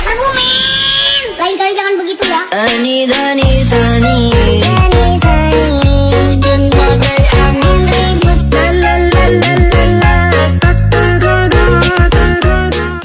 Pasar Bumen. Lain kali jangan begitu ya.